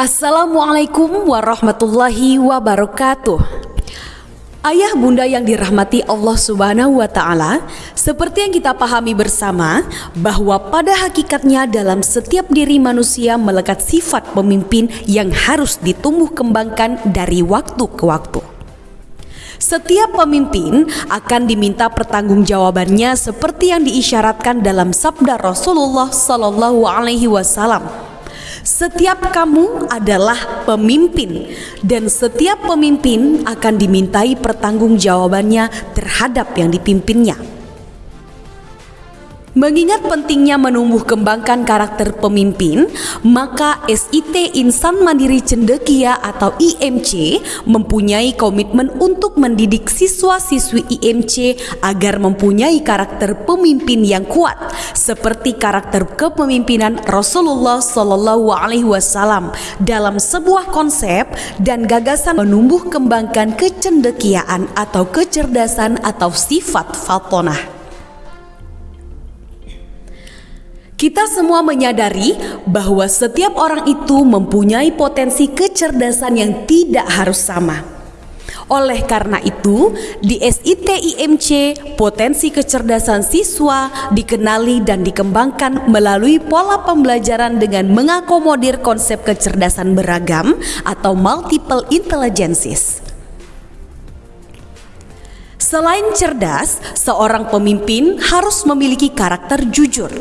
Assalamualaikum warahmatullahi wabarakatuh. Ayah bunda yang dirahmati Allah Subhanahu wa Ta'ala, seperti yang kita pahami bersama, bahwa pada hakikatnya dalam setiap diri manusia melekat sifat pemimpin yang harus ditumbuh kembangkan dari waktu ke waktu. Setiap pemimpin akan diminta pertanggungjawabannya seperti yang diisyaratkan dalam sabda Rasulullah Sallallahu Alaihi Wasallam setiap kamu adalah pemimpin dan setiap pemimpin akan dimintai pertanggungjawabannya terhadap yang dipimpinnya. Mengingat pentingnya menumbuh kembangkan karakter pemimpin, maka SIT Insan Mandiri Cendekia atau IMC mempunyai komitmen untuk mendidik siswa-siswi IMC agar mempunyai karakter pemimpin yang kuat seperti karakter kepemimpinan Rasulullah Shallallahu alaihi wasallam dalam sebuah konsep dan gagasan menumbuh kembangkan kecendekiaan atau kecerdasan atau sifat faltonah. Kita semua menyadari bahwa setiap orang itu mempunyai potensi kecerdasan yang tidak harus sama. Oleh karena itu, di SITIMC, potensi kecerdasan siswa dikenali dan dikembangkan melalui pola pembelajaran dengan mengakomodir konsep kecerdasan beragam atau multiple intelligences. Selain cerdas, seorang pemimpin harus memiliki karakter jujur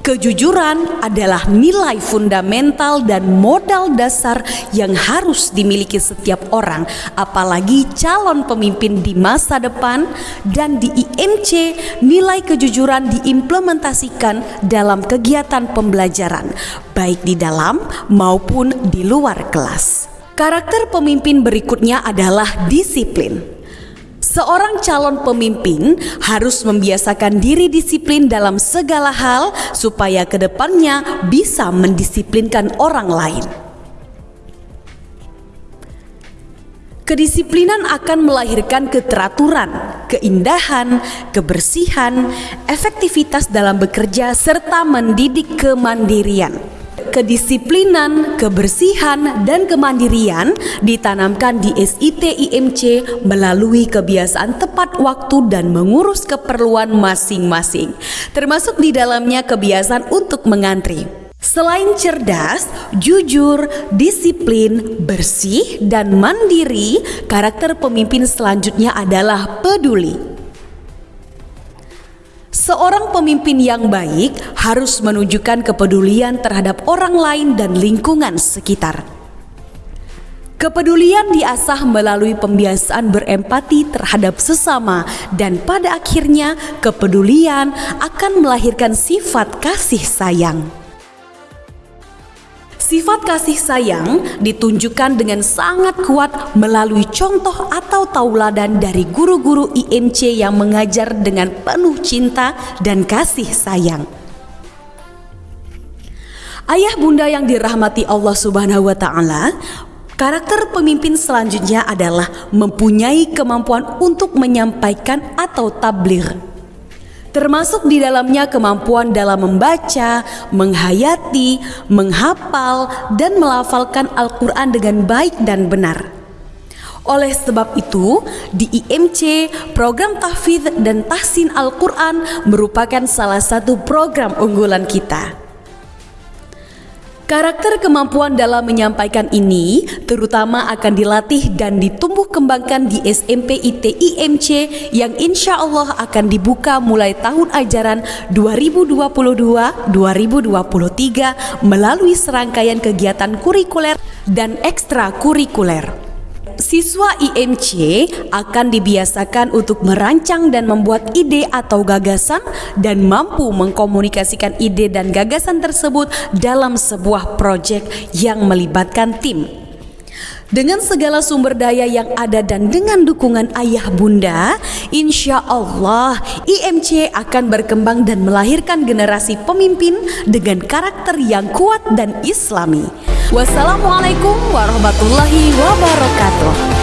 Kejujuran adalah nilai fundamental dan modal dasar yang harus dimiliki setiap orang, apalagi calon pemimpin di masa depan. Dan di IMC, nilai kejujuran diimplementasikan dalam kegiatan pembelajaran, baik di dalam maupun di luar kelas. Karakter pemimpin berikutnya adalah disiplin. Seorang calon pemimpin harus membiasakan diri disiplin dalam segala hal supaya ke depannya bisa mendisiplinkan orang lain. Kedisiplinan akan melahirkan keteraturan, keindahan, kebersihan, efektivitas dalam bekerja, serta mendidik kemandirian kedisiplinan, kebersihan, dan kemandirian ditanamkan di SIT IMC melalui kebiasaan tepat waktu dan mengurus keperluan masing-masing, termasuk di dalamnya kebiasaan untuk mengantri. Selain cerdas, jujur, disiplin, bersih, dan mandiri, karakter pemimpin selanjutnya adalah peduli. Seorang pemimpin yang baik harus menunjukkan kepedulian terhadap orang lain dan lingkungan sekitar. Kepedulian diasah melalui pembiasaan berempati terhadap sesama dan pada akhirnya kepedulian akan melahirkan sifat kasih sayang. Sifat kasih sayang ditunjukkan dengan sangat kuat melalui contoh atau tauladan dari guru-guru IMC yang mengajar dengan penuh cinta dan kasih sayang. Ayah bunda yang dirahmati Allah Subhanahu wa taala, karakter pemimpin selanjutnya adalah mempunyai kemampuan untuk menyampaikan atau tabligh termasuk di dalamnya kemampuan dalam membaca, menghayati, menghafal, dan melafalkan Al-Quran dengan baik dan benar. Oleh sebab itu, di IMC, program tahfidz dan tahsin Al-Quran merupakan salah satu program unggulan kita. Karakter kemampuan dalam menyampaikan ini terutama akan dilatih dan ditumbuh kembangkan di SMP IT IMC yang insya Allah akan dibuka mulai tahun ajaran 2022-2023 melalui serangkaian kegiatan kurikuler dan ekstrakurikuler. Siswa IMC akan dibiasakan untuk merancang dan membuat ide atau gagasan dan mampu mengkomunikasikan ide dan gagasan tersebut dalam sebuah proyek yang melibatkan tim. Dengan segala sumber daya yang ada dan dengan dukungan ayah bunda, insya Allah IMC akan berkembang dan melahirkan generasi pemimpin dengan karakter yang kuat dan islami. Wassalamualaikum warahmatullahi wabarakatuh.